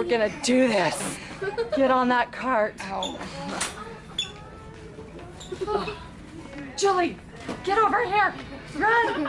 We're gonna do this. Get on that cart. Oh. Julie, get over here. Run.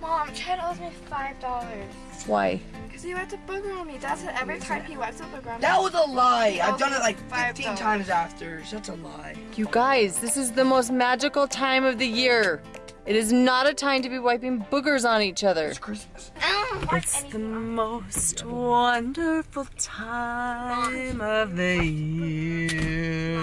Mom, Chad owes me five dollars. Why? Because he went to booger on me. That's what every time he went to booger on me. That was a lie. I've done it like Five 15 times after. That's a lie. You guys, this is the most magical time of the year. It is not a time to be wiping boogers on each other. It's Christmas. It's the most wonderful time of the year.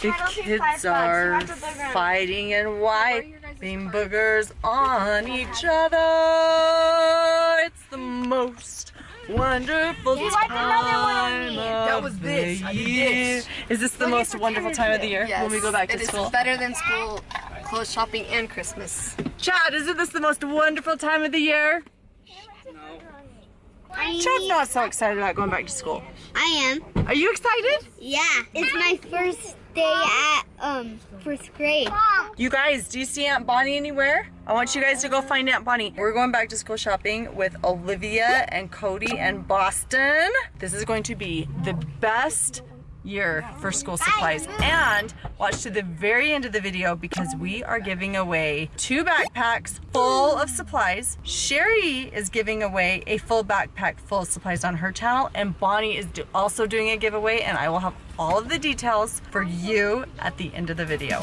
The That'll be five kids are You have to booger on. fighting and wiping boogers on each other. It's the most wonderful He wiped another one time of That was this. the I did year. this. Is this the Look most wonderful time of the year when we go back to it is school? better than school clothes shopping and Christmas. Chad, isn't this the most wonderful time of the year? Chad's not so excited about going back to school. I am. Are you excited? Yeah. It's my first day at um first grade. You guys, do you see Aunt Bonnie anywhere? I want you guys to go find Aunt Bonnie. We're going back to school shopping with Olivia and Cody and Boston. This is going to be the best year for school supplies. And watch to the very end of the video because we are giving away two backpacks full of supplies. Shari is giving away a full backpack full of supplies on her channel and Bonnie is do also doing a giveaway and I will have all of the details for you at the end of the video.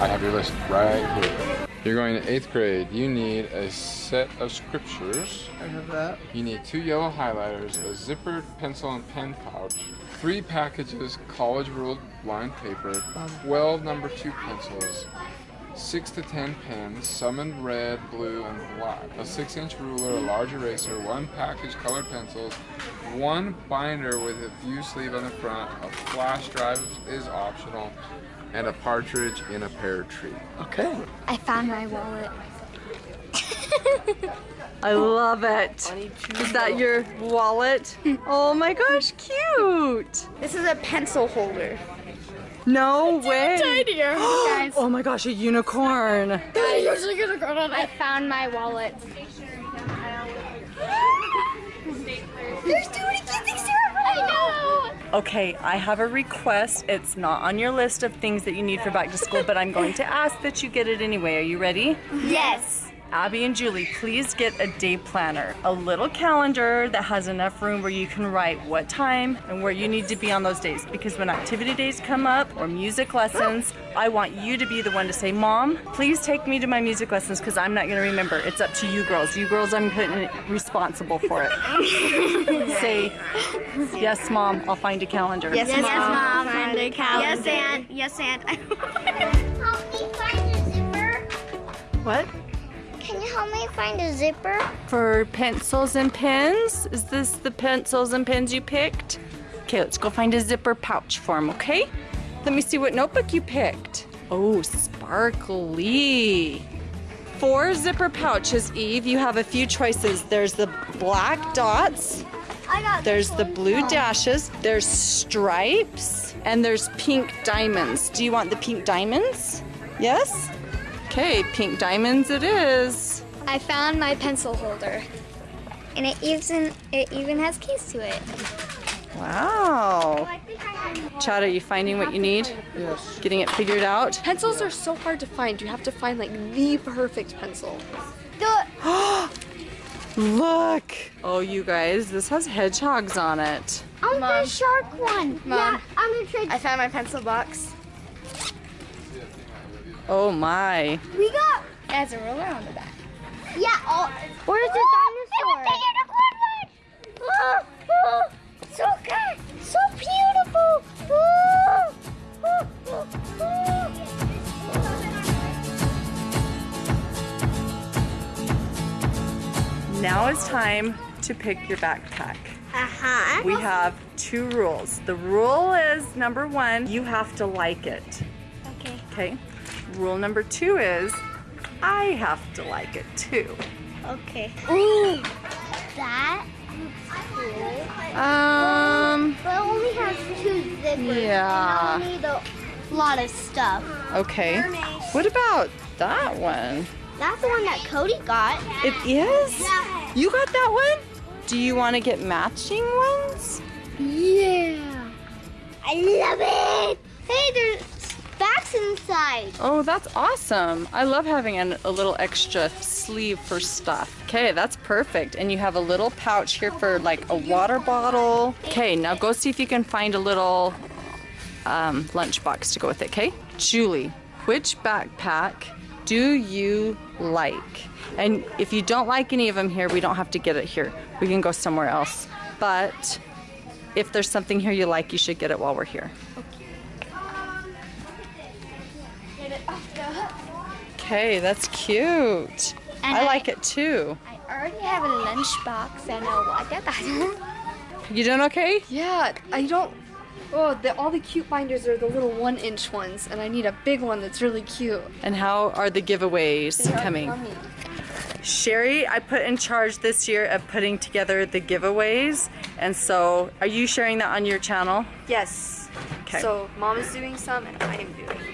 I have your list right here. You're going to eighth grade. You need a set of scriptures. I have that. You need two yellow highlighters, a zippered pencil and pen pouch, three packages college ruled lined paper, um. 12 number two pencils, six to 10 pens, some in red, blue, and black, a six inch ruler, a large eraser, one package colored pencils, one binder with a view sleeve on the front, a flash drive is optional, and a partridge in a pear tree. Okay. I found my wallet. I love it. Is that your wallet? Oh my gosh, cute. This is a pencil holder. No way. Tinier. guys. Oh my gosh, a unicorn. I found my wallet. There's too Okay, I have a request. It's not on your list of things that you need for back to school, but I'm going to ask that you get it anyway. Are you ready? Yes. Abby and Julie, please get a day planner, a little calendar that has enough room where you can write what time and where you need to be on those days. Because when activity days come up or music lessons, I want you to be the one to say, Mom, please take me to my music lessons because I'm not going to remember. It's up to you girls. You girls, I'm putting responsible for it. say, Yes, Mom, I'll find a calendar. Yes, mom. Find a calendar. Yes, and yes, and. help me find a zipper. What? Can you help me find a zipper? For pencils and pens? Is this the pencils and pens you picked? Okay, let's go find a zipper pouch for him, okay? Let me see what notebook you picked. Oh, sparkly. Four zipper pouches, Eve. You have a few choices. There's the black dots, I got there's the blue dashes, there's stripes, and there's pink diamonds. Do you want the pink diamonds? Yes? Okay, pink diamonds it is. I found my pencil holder. And it even it even has keys to it. Wow. Oh, Chad, are you finding what you need? Yes. Getting it figured out? Pencils are so hard to find. You have to find like the perfect pencil. Look! Oh, you guys, this has hedgehogs on it. I want Mom. the shark one. Mom. Yeah, I'm gonna trade. I found my pencil box. Oh my. we got. It has a ruler on the back. Yeah. All, where's the dinosaur? Oh, oh, so good. So beautiful. Oh, oh, oh, oh. Now it's time to pick your backpack. Uh-huh. We have two rules. The rule is number one, you have to like it. Okay. Okay. Rule number two is I have to like it too. Okay. Ooh, that looks cool. Um, But it only has two zippers. Yeah. And I'll need a lot of stuff. Okay. What about that one? That's the one that Cody got. It is? You got that one? Do you want to get matching ones? Yeah. I love it. Hey, there's inside. Oh, that's awesome. I love having an, a little extra sleeve for stuff. Okay, that's perfect. And you have a little pouch here for like a water bottle. Okay, now go see if you can find a little um, lunchbox to go with it, okay? Julie, which backpack do you like? And if you don't like any of them here, we don't have to get it here. We can go somewhere else. But if there's something here you like, you should get it while we're here. Okay, that's cute. And I I- like it too. I already have a lunchbox and a water bottle. You doing okay? yeah, I don't. Oh, the, all the cute binders are the little one inch ones, and I need a big one that's really cute. And how are the giveaways They are coming? coming. Shari, I put in charge this year of putting together the giveaways. And so, are you sharing that on your channel? Yes. Okay. So mom is doing some, and I am doing.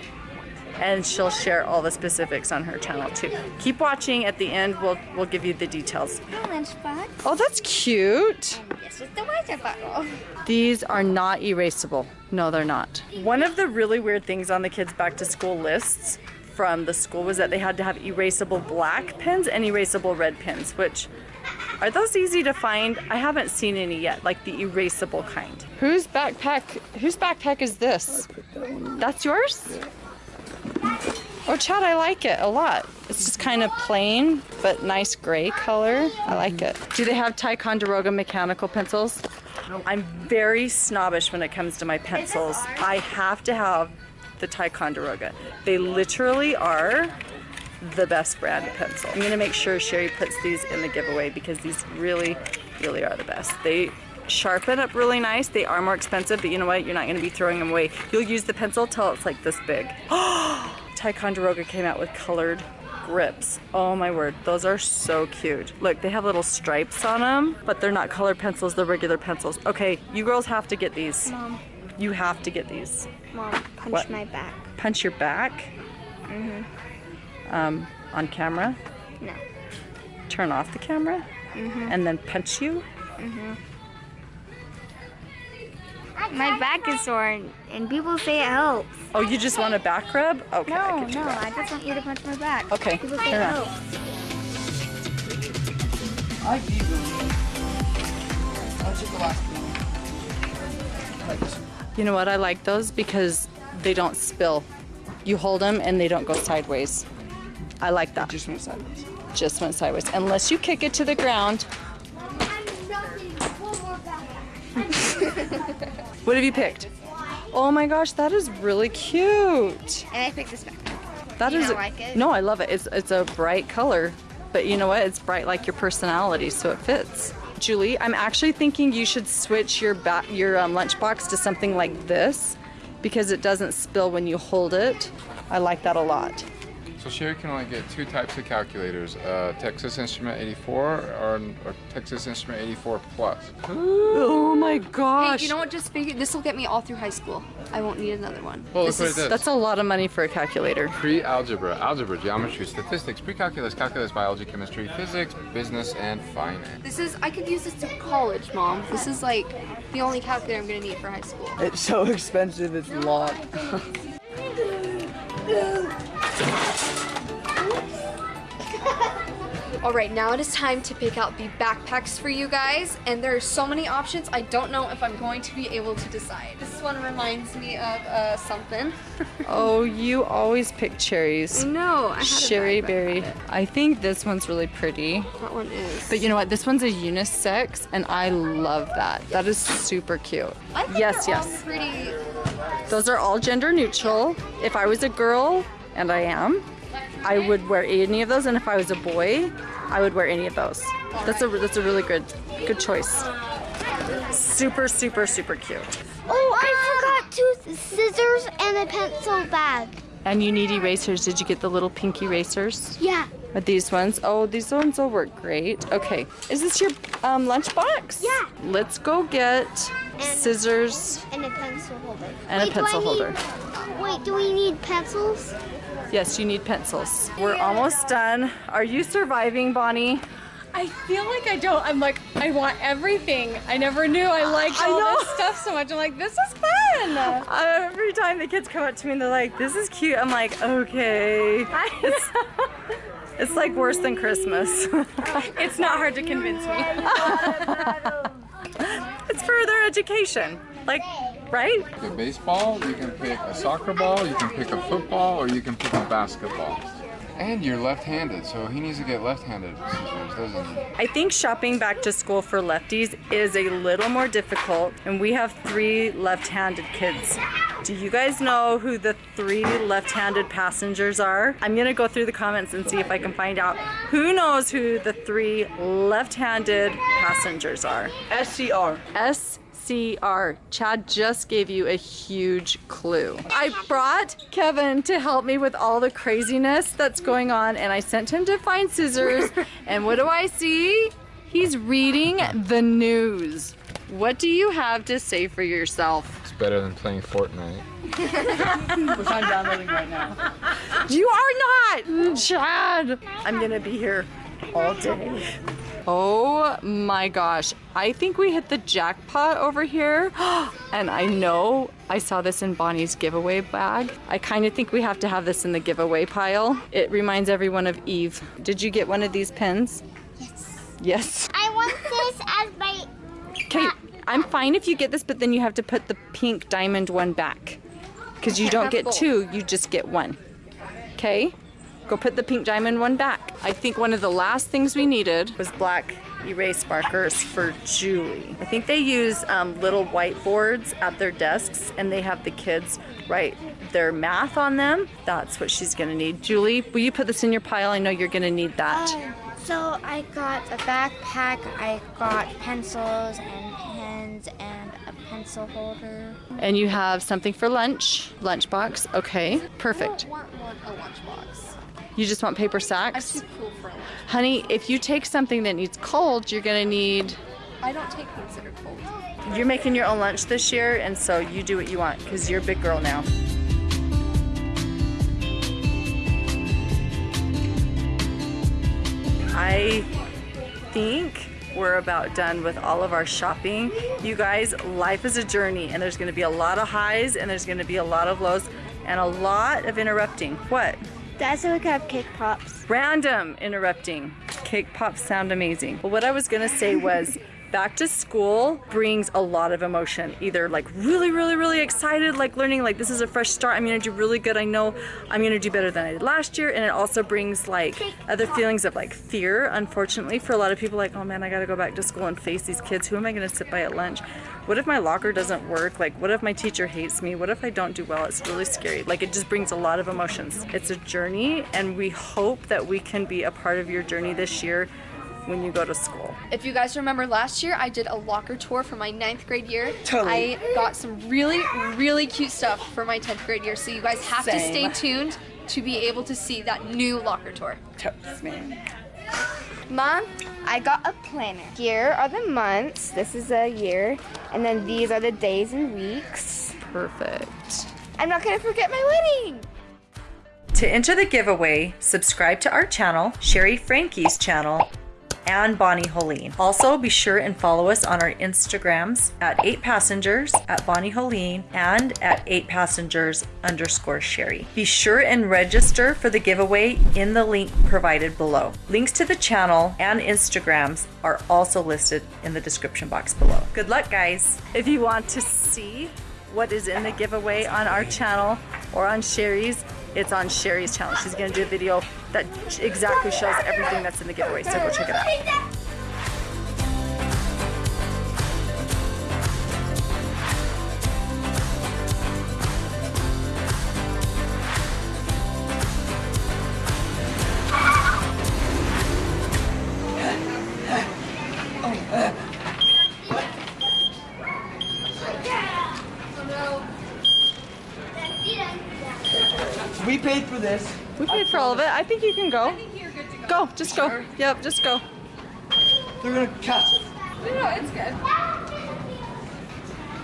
And she'll share all the specifics on her channel too. Keep watching. At the end, we'll we'll give you the details. lunchbox. Oh, that's cute. This is the water bottle. These are not erasable. No, they're not. One of the really weird things on the kids' back to school lists from the school was that they had to have erasable black pens and erasable red pens, which are those easy to find? I haven't seen any yet, like the erasable kind. Whose backpack whose backpack is this? That's yours? Oh, Chad, I like it a lot. It's just kind of plain, but nice gray color. I like it. Do they have Ticonderoga mechanical pencils? I'm very snobbish when it comes to my pencils. I have to have the Ticonderoga. They literally are the best brand of pencil. I'm gonna make sure Shari puts these in the giveaway because these really, really are the best. They sharpen up really nice. They are more expensive, but you know what? You're not gonna be throwing them away. You'll use the pencil till it's like this big. Ticonderoga came out with colored grips. Oh my word, those are so cute. Look, they have little stripes on them, but they're not colored pencils, they're regular pencils. Okay, you girls have to get these. Mom, You have to get these. mom, punch What? my back. Punch your back. Mhm. Um, on camera. No. Turn off the camera. Mhm. And then punch you. My back is sore and, and people say it helps. Oh, you just want a back rub? Okay, I No, can do no, that. I just want you to punch my back. Okay, People say it helps. I like these. I'll take the last one. Like this. You know what? I like those because they don't spill. You hold them and they don't go sideways. I like that. Just went sideways. Just went sideways. Unless you kick it to the ground. What have you picked? Oh my gosh, that is really cute. And I picked this back. That You is like it? No, I love it. It's it's a bright color, but you know what? It's bright like your personality, so it fits. Julie, I'm actually thinking you should switch your ba- your um, lunchbox to something like this because it doesn't spill when you hold it. I like that a lot. So Shari can only get two types of calculators, uh, Texas Instrument 84 or, or Texas Instrument 84 Plus. Oh my gosh. Hey, you know what? Just figure this will get me all through high school. I won't need another one. Well, this look what is, it does. that's a lot of money for a calculator. Pre-algebra, algebra, geometry, statistics, pre-calculus, calculus, biology, chemistry, physics, business, and finance. This is I could use this to college, mom. This is like the only calculator I'm gonna need for high school. It's so expensive, it's a lot. All right, now it is time to pick out the backpacks for you guys, and there are so many options. I don't know if I'm going to be able to decide. This one reminds me of uh, something. Oh, you always pick cherries. no, I had Sherry backpack berry. I think this one's really pretty. That one is. But you know what? This one's a unisex, and I love that. That is super cute. I think yes, they're all yes. pretty. Those are all gender neutral. If I was a girl, and I am, I would wear any of those, and if I was a boy, I would wear any of those. That's a that's a really good good choice. Super super super cute. Oh, I forgot two scissors and a pencil bag. And you need erasers. Did you get the little pink erasers? Yeah. Are these ones? Oh, these ones will work great. Okay, is this your um, lunchbox? Yeah. Let's go get scissors And a pencil holder. and Wait, I pencil need- holder. Wait, do we need pencils? Yes, you need pencils. We're almost done. Are you surviving, Bonnie? I feel like I don't. I'm like, I want everything. I never knew I liked I all know. this stuff so much. I'm like, this is fun. Every time the kids come up to me and they're like, this is cute, I'm like, okay. It's, it's like worse than Christmas. It's not hard to convince me. it's for their education. Like, right? The baseball, you can pick a soccer ball, you can pick a football, or you can pick a basketball. And you're left-handed, so he needs to get left-handed scissors, doesn't he? I think shopping back to school for lefties is a little more difficult, and we have three left-handed kids. Do you guys know who the three left-handed passengers are? I'm gonna go through the comments and see if I can find out who knows who the three left-handed passengers are. SCR. SCR. Chad just gave you a huge clue. I brought Kevin to help me with all the craziness that's going on, and I sent him to find scissors. and what do I see? He's reading the news. What do you have to say for yourself? It's better than playing Fortnite. Which I'm downloading right now. You are not, Chad. I'm gonna be here all day. Oh my gosh. I think we hit the jackpot over here. And I know I saw this in Bonnie's giveaway bag. I kind of think we have to have this in the giveaway pile. It reminds everyone of Eve. Did you get one of these pins? Yes. Yes. I want this as my. Okay, I'm fine if you get this, but then you have to put the pink diamond one back. Because you don't get two, you just get one. Okay? Go put the pink diamond one back. I think one of the last things we needed was black erase markers for Julie. I think they use um, little whiteboards at their desks and they have the kids write their math on them. That's what she's gonna need. Julie, will you put this in your pile? I know you're gonna need that. So I got a backpack, I got pencils and pens and a pencil holder. And you have something for lunch, lunchbox. Okay, perfect. I want one a lunchbox. You just want paper I'm sacks? too cool for a lunch. Honey, if you take something that needs cold, you're gonna need. I don't take things that are cold. You're making your own lunch this year, and so you do what you want because you're a big girl now. I think we're about done with all of our shopping. You guys, life is a journey, and there's gonna be a lot of highs and there's gonna be a lot of lows and a lot of interrupting. What? Dad said we could have cake pops. Random interrupting. Cake pops sound amazing. But what I was gonna say was back to school brings a lot of emotion. Either like really, really, really excited, like learning like this is a fresh start. I'm gonna do really good. I know I'm gonna do better than I did last year. And it also brings like other feelings of like fear, unfortunately, for a lot of people like, oh man, I gotta go back to school and face these kids. Who am I gonna sit by at lunch? What if my locker doesn't work? Like, what if my teacher hates me? What if I don't do well? It's really scary. Like, it just brings a lot of emotions. It's a journey, and we hope that we can be a part of your journey this year when you go to school. If you guys remember last year, I did a locker tour for my ninth grade year. Totally. I got some really, really cute stuff for my 10th grade year. So you guys have to stay tuned to be able to see that new locker tour. Totes, man. Mom, I got a planner. Here are the months. This is a year. And then these are the days and weeks. Perfect. I'm not gonna forget my wedding. To enter the giveaway, subscribe to our channel, Shari Franke's channel, and Bonnie Hoellein. Also, be sure and follow us on our Instagrams at 8 Passengers, at Bonnie Hoellein, and at 8 Passengers underscore Shari. Be sure and register for the giveaway in the link provided below. Links to the channel and Instagrams are also listed in the description box below. Good luck, guys. If you want to see what is in the giveaway on our channel or on Shari's, it's on Shari's channel. She's gonna do a video that exactly shows everything that's in the giveaway, so go check it out. This. We paid for all of it. I think you can go. You're good to go. Go, just go. Yep, just go. They're gonna catch us. No, no, it's good.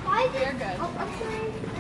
Why is You're good. I'm sorry.